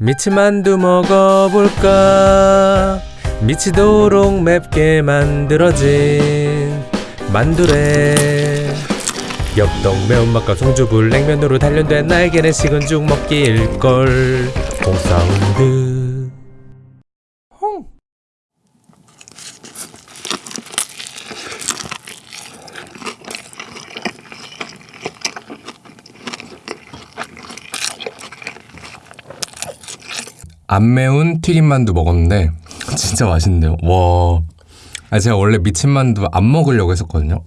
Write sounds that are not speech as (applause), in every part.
미치만두 먹어볼까? 미치도록 맵게 만들어진 만두래. 엽떡 매운맛과 송주불 냉면으로 단련된 나에게는 식은 죽 먹기 일걸. 홍사운드 안 매운 튀김만두 먹었는데 (laughs) 진짜 맛있는데요. 와. 아 제가 원래 미친 만두 안 먹으려고 했었거든요.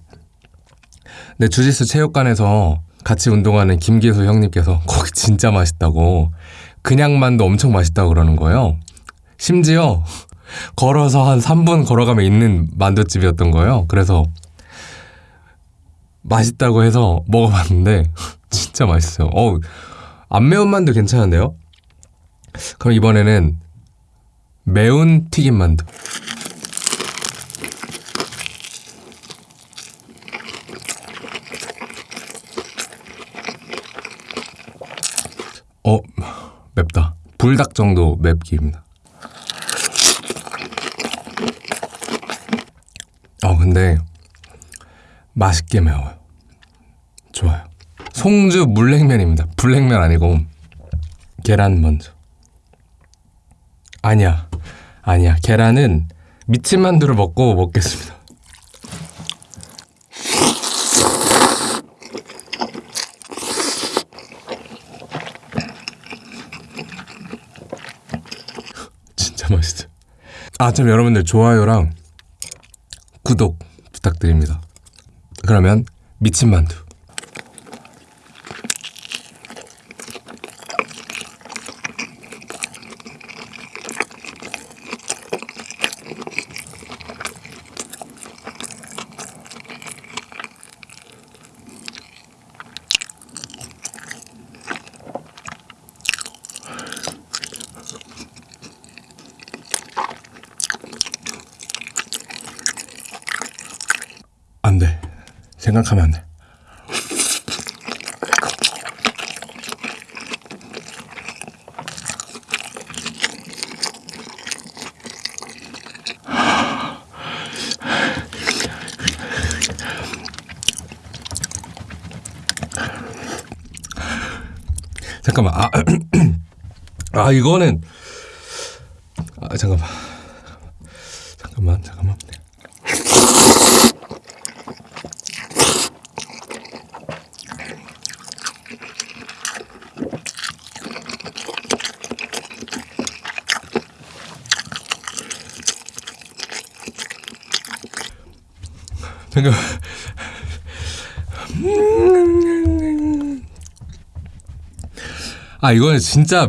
근데 주짓수 체육관에서 같이 운동하는 김기수 형님께서 (laughs) 거기 진짜 맛있다고 그냥 만두 엄청 맛있다고 그러는 거예요. 심지어 (laughs) 걸어서 한 3분 걸어가면 있는 만두집이었던 거예요. 그래서 맛있다고 해서 먹어봤는데 진짜 맛있어요. 어, 안 매운 만두 괜찮은데요? 그럼 이번에는 매운 튀김 만두. 어, 맵다. 불닭 정도 맵기입니다. 어, 근데 맛있게 매워요. 좋아요. 송주 물냉면입니다. 불냉면 아니고 계란 먼저. 아니야. 아니야. 계란은 미친 만두를 먹고 먹겠습니다. 진짜 맛있어. 아, 참 여러분들 좋아요랑 구독 부탁드립니다. 그러면 미친 만두. 안 돼. 생각하면 안 돼. 잠깐만. 아, (clears throat) 아 이거는 아 잠깐만. 잠깐만. 잠깐만. 잠깐. 아 이거는 진짜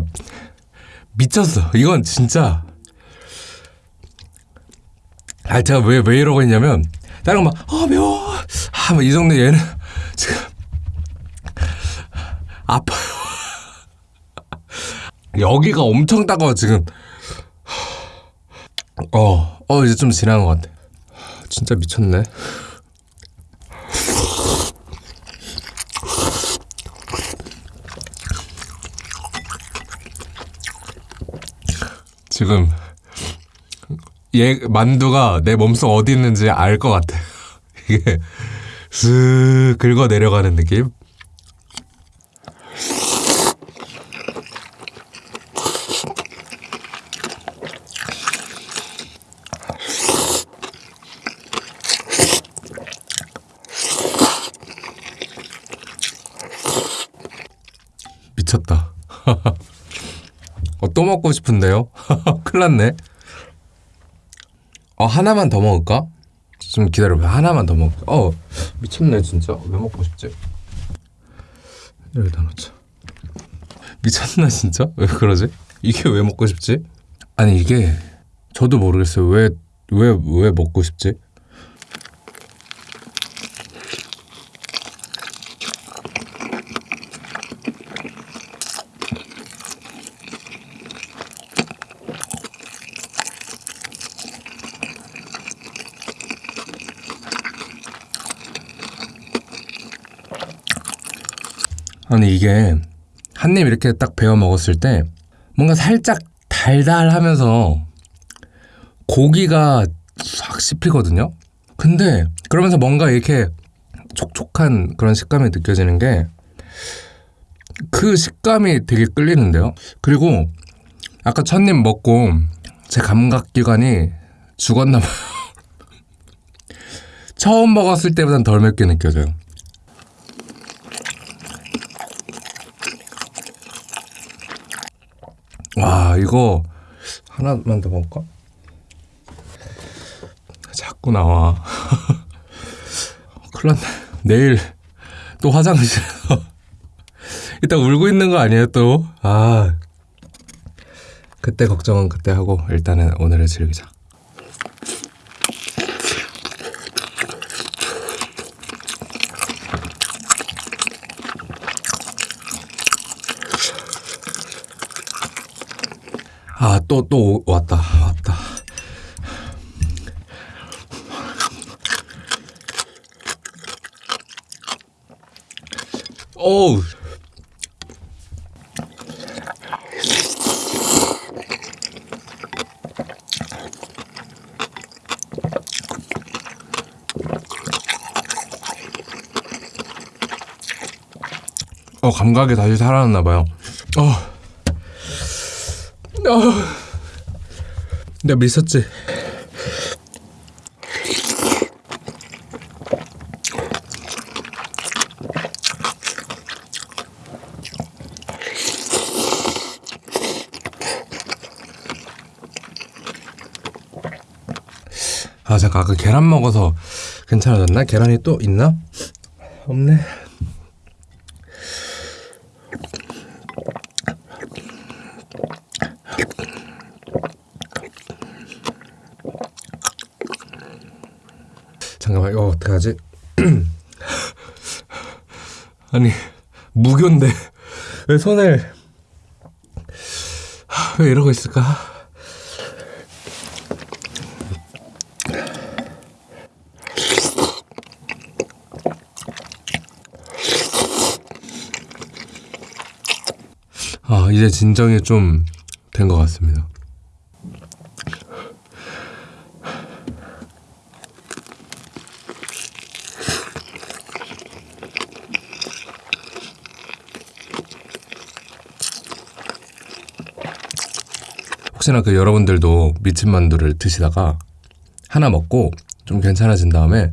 미쳤어. 이건 진짜. 아 제가 왜 왜 이러고 있냐면 다른 거막아 매워. 아이 정도 얘는 지금 아파요. 여기가 엄청 따가워 지금. 어, 어 이제 좀 지나간 것 같아. 진짜 미쳤네. 지금 얘 만두가 내 몸속 어디 있는지 알 것 같아. (laughs) 이게 슥 긁어 내려가는 느낌. 미쳤다. 어, 또 먹고 싶은데요? (laughs) 큰일 났네. 어, 하나만 더 먹을까? 좀 기다려봐. 하나만 더 먹을까? 어, 미쳤네, 진짜. 왜 먹고 싶지? 여기다 놓자. 미쳤나, 진짜? 왜 그러지? 이게 왜 먹고 싶지? 아니, 이게, 저도 모르겠어요. 왜, 왜, 왜 먹고 싶지? 아니 이게 한 입 이렇게 딱 베어 먹었을 때 뭔가 살짝 달달하면서 고기가 싹 씹히거든요. 근데 그러면서 뭔가 이렇게 촉촉한 그런 식감이 느껴지는 게 그 식감이 되게 끌리는데요. 그리고 아까 첫 입 먹고 제 감각기관이 죽었나 봐요. (laughs) 처음 먹었을 때보단 덜 맵게 느껴져요. 와 이거 하나만 더 먹을까? 자꾸 나와. (laughs) 큰일 났네. 내일 또 화장실에서 (laughs) 이따 울고 있는 거 아니에요 또? 아 그때 걱정은 그때 하고 일단은 오늘을 즐기자. 아, 또, 또 왔다, 왔다. 어우. 어, 감각이 다시 살아났나 봐요. 어. 어. 내가 미쳤지. 아 잠깐 아까 계란 먹어서 괜찮아졌나? 계란이 또 있나? 없네. 잠깐만 이거 어떡하지? (clears throat) 아니 무교인데 (laughs) 왜 손을 왜 이러고 있을까? 아 이제 진정이 좀 된 것 같습니다. 혹시나 그 여러분들도 미친 만두를 드시다가 하나 먹고 좀 괜찮아진 다음에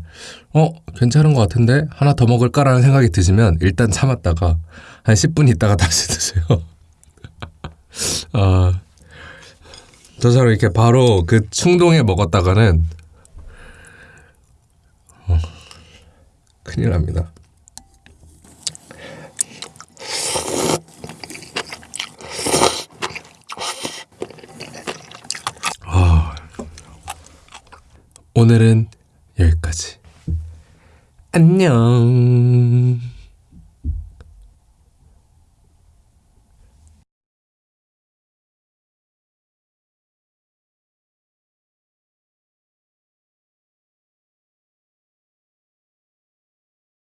어 괜찮은 것 같은데 하나 더 먹을까라는 생각이 드시면 일단 참았다가 한 10분 있다가 다시 드세요. (laughs) 아 저처럼 이렇게 바로 그 충동에 먹었다가는 어, 큰일 납니다. 아, 오늘은 여기까지. 안녕.